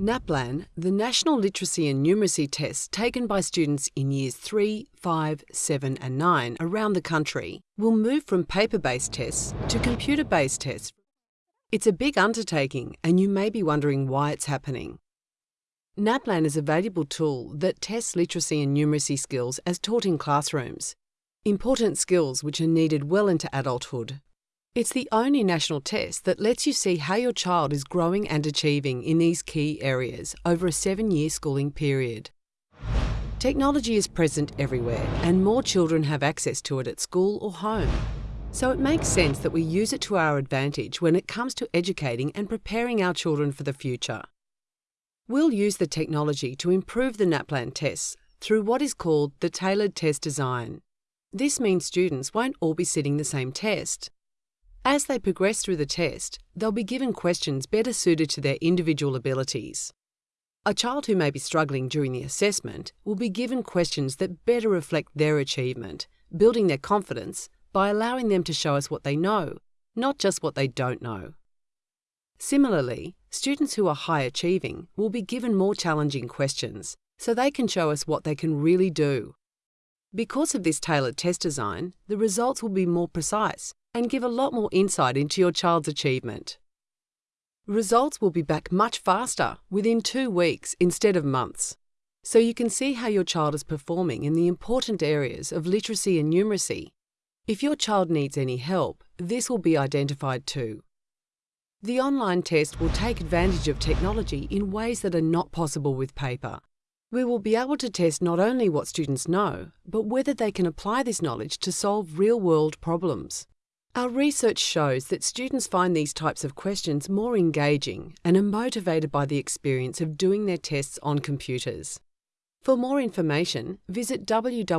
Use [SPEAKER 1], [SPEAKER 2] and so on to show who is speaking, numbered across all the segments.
[SPEAKER 1] NAPLAN, the National Literacy and Numeracy test taken by students in years 3, 5, 7 and 9 around the country, will move from paper-based tests to computer-based tests. It's a big undertaking and you may be wondering why it's happening. NAPLAN is a valuable tool that tests literacy and numeracy skills as taught in classrooms, important skills which are needed well into adulthood. It's the only national test that lets you see how your child is growing and achieving in these key areas over a seven year schooling period. Technology is present everywhere, and more children have access to it at school or home. So it makes sense that we use it to our advantage when it comes to educating and preparing our children for the future. We'll use the technology to improve the NAPLAN tests through what is called the tailored test design. This means students won't all be sitting the same test. As they progress through the test, they'll be given questions better suited to their individual abilities. A child who may be struggling during the assessment will be given questions that better reflect their achievement, building their confidence by allowing them to show us what they know, not just what they don't know. Similarly, students who are high achieving will be given more challenging questions so they can show us what they can really do. Because of this tailored test design, the results will be more precise and give a lot more insight into your child's achievement. Results will be back much faster, within two weeks instead of months, so you can see how your child is performing in the important areas of literacy and numeracy. If your child needs any help, this will be identified too. The online test will take advantage of technology in ways that are not possible with paper. We will be able to test not only what students know, but whether they can apply this knowledge to solve real world problems. Our research shows that students find these types of questions more engaging and are motivated by the experience of doing their tests on computers. For more information, visit www.nap.edu.au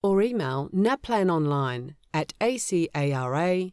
[SPEAKER 1] or email naplanonline at acara.edu.au.